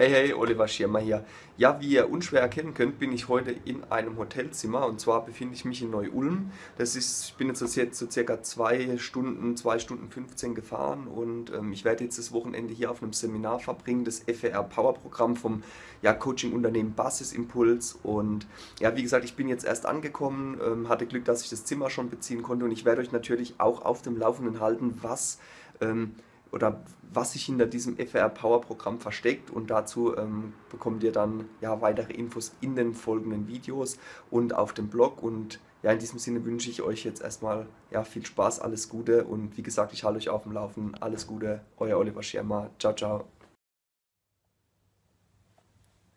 Hey, hey, Oliver Schirmer hier. Ja, wie ihr unschwer erkennen könnt, bin ich heute in einem Hotelzimmer und zwar befinde ich mich in Neu-Ulm. Das ist, ich bin jetzt so circa zwei Stunden, zwei Stunden 15 gefahren und ähm, ich werde jetzt das Wochenende hier auf einem Seminar verbringen, das FR Power Programm vom ja, Coaching-Unternehmen Basisimpuls und ja, wie gesagt, ich bin jetzt erst angekommen, ähm, hatte Glück, dass ich das Zimmer schon beziehen konnte und ich werde euch natürlich auch auf dem Laufenden halten, was ähm, oder was sich hinter diesem FR Power Programm versteckt und dazu ähm, bekommt ihr dann ja weitere Infos in den folgenden Videos und auf dem Blog und ja in diesem Sinne wünsche ich euch jetzt erstmal ja viel Spaß, alles Gute und wie gesagt, ich halte euch auf dem Laufen. Alles Gute, euer Oliver Schirmer. Ciao ciao.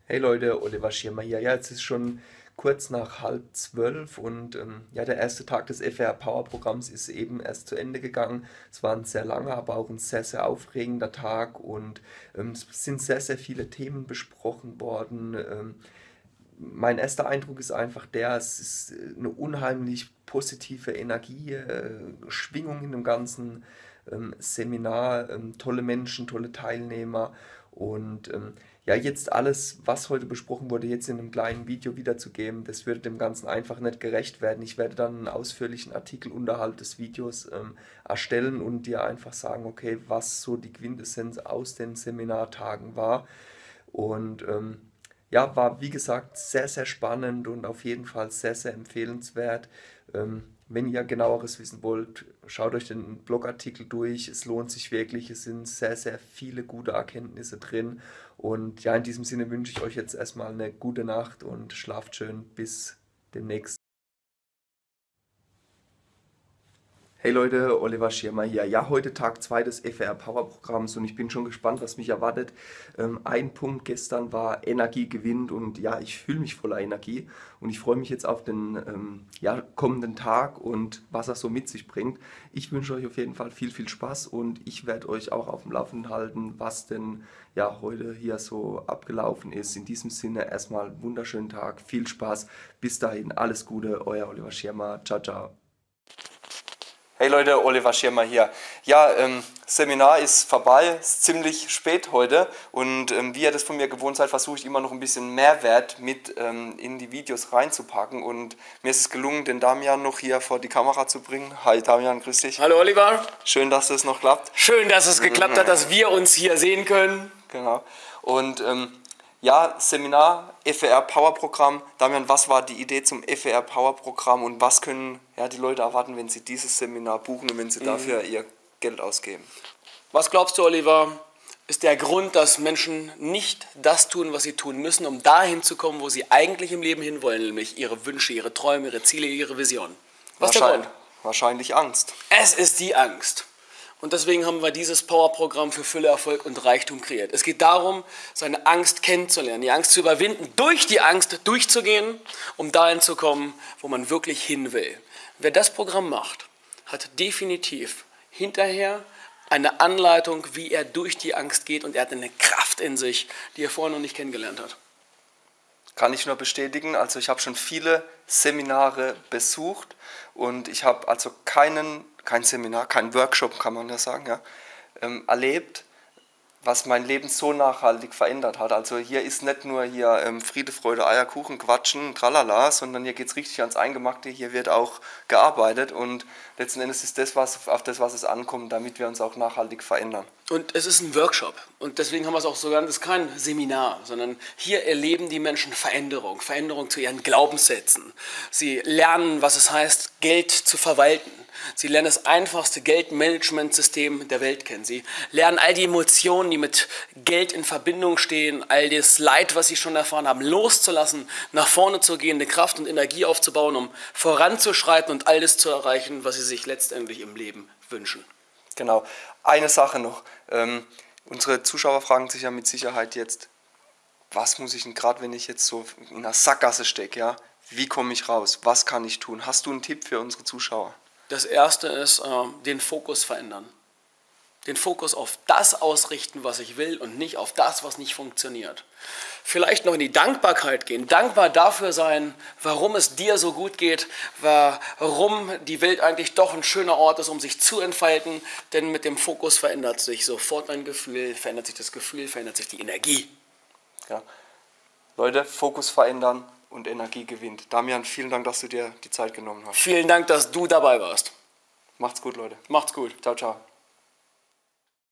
Hey Leute, Oliver Schirmer hier. Ja, jetzt ist schon kurz nach halb zwölf und ähm, ja, der erste Tag des FR Power Programms ist eben erst zu Ende gegangen. Es war ein sehr langer, aber auch ein sehr, sehr aufregender Tag und ähm, es sind sehr, sehr viele Themen besprochen worden. Ähm, mein erster Eindruck ist einfach der, es ist eine unheimlich positive Energie, äh, Schwingung in dem ganzen ähm, Seminar, ähm, tolle Menschen, tolle Teilnehmer und ähm, ja, jetzt alles, was heute besprochen wurde, jetzt in einem kleinen Video wiederzugeben, das würde dem Ganzen einfach nicht gerecht werden. Ich werde dann einen ausführlichen Artikel unterhalb des Videos ähm, erstellen und dir einfach sagen, okay, was so die Quintessenz aus den Seminartagen war. Und ähm, ja, war wie gesagt sehr, sehr spannend und auf jeden Fall sehr, sehr empfehlenswert. Ähm, wenn ihr genaueres wissen wollt, schaut euch den Blogartikel durch. Es lohnt sich wirklich. Es sind sehr, sehr viele gute Erkenntnisse drin. Und ja, in diesem Sinne wünsche ich euch jetzt erstmal eine gute Nacht und schlaft schön. Bis demnächst. Hey Leute, Oliver Schirmer hier. Ja, heute Tag 2 des FR Power Programms und ich bin schon gespannt, was mich erwartet. Ähm, ein Punkt gestern war Energie gewinnt und ja, ich fühle mich voller Energie und ich freue mich jetzt auf den ähm, ja, kommenden Tag und was er so mit sich bringt. Ich wünsche euch auf jeden Fall viel, viel Spaß und ich werde euch auch auf dem Laufenden halten, was denn ja heute hier so abgelaufen ist. In diesem Sinne erstmal wunderschönen Tag, viel Spaß, bis dahin, alles Gute, euer Oliver Schirmer, ciao, ciao. Hey Leute, Oliver Schirmer hier. Ja, ähm, Seminar ist vorbei, ist ziemlich spät heute und ähm, wie ihr das von mir gewohnt seid, versuche ich immer noch ein bisschen Mehrwert mit ähm, in die Videos reinzupacken und mir ist es gelungen, den Damian noch hier vor die Kamera zu bringen. Hi Damian, grüß dich. Hallo Oliver. Schön, dass es noch klappt. Schön, dass es geklappt hat, dass wir uns hier sehen können. Genau. Und ähm, ja, Seminar, FR Power Programm. Damian, was war die Idee zum FR Power Programm und was können ja, die Leute erwarten, wenn sie dieses Seminar buchen und wenn sie mhm. dafür ihr Geld ausgeben? Was glaubst du, Oliver, ist der Grund, dass Menschen nicht das tun, was sie tun müssen, um dahin zu kommen, wo sie eigentlich im Leben hinwollen, nämlich ihre Wünsche, ihre Träume, ihre Ziele, ihre Visionen? Was ist der Grund? Wahrscheinlich Angst. Es ist die Angst. Und deswegen haben wir dieses Powerprogramm für Fülle, Erfolg und Reichtum kreiert. Es geht darum, seine Angst kennenzulernen, die Angst zu überwinden, durch die Angst durchzugehen, um dahin zu kommen, wo man wirklich hin will. Wer das Programm macht, hat definitiv hinterher eine Anleitung, wie er durch die Angst geht und er hat eine Kraft in sich, die er vorher noch nicht kennengelernt hat. Kann ich nur bestätigen. Also ich habe schon viele Seminare besucht und ich habe also keinen kein Seminar, kein Workshop, kann man ja sagen, ja, ähm, erlebt, was mein Leben so nachhaltig verändert hat. Also hier ist nicht nur hier ähm, Friede, Freude, Eierkuchen, Quatschen, tralala, sondern hier geht es richtig ans Eingemachte, hier wird auch gearbeitet und letzten Endes ist das, was, auf das, was es ankommt, damit wir uns auch nachhaltig verändern. Und es ist ein Workshop und deswegen haben wir es auch so genannt, es ist kein Seminar, sondern hier erleben die Menschen Veränderung, Veränderung zu ihren Glaubenssätzen. Sie lernen, was es heißt, Geld zu verwalten. Sie lernen das einfachste Geldmanagementsystem der Welt kennen. Sie lernen all die Emotionen, die mit Geld in Verbindung stehen, all das Leid, was sie schon erfahren haben, loszulassen, nach vorne zu gehen, eine Kraft und Energie aufzubauen, um voranzuschreiten und all das zu erreichen, was sie sich letztendlich im Leben wünschen. Genau. Eine Sache noch. Ähm, unsere Zuschauer fragen sich ja mit Sicherheit jetzt, was muss ich denn gerade, wenn ich jetzt so in einer Sackgasse stecke, ja? Wie komme ich raus? Was kann ich tun? Hast du einen Tipp für unsere Zuschauer? Das erste ist äh, den Fokus verändern. Den Fokus auf das ausrichten, was ich will und nicht auf das, was nicht funktioniert. Vielleicht noch in die Dankbarkeit gehen. Dankbar dafür sein, warum es dir so gut geht, warum die Welt eigentlich doch ein schöner Ort ist, um sich zu entfalten. Denn mit dem Fokus verändert sich sofort mein Gefühl, verändert sich das Gefühl, verändert sich die Energie. Ja. Leute, Fokus verändern und Energie gewinnt. Damian, vielen Dank, dass du dir die Zeit genommen hast. Vielen Dank, dass du dabei warst. Macht's gut, Leute. Macht's gut. Ciao, ciao.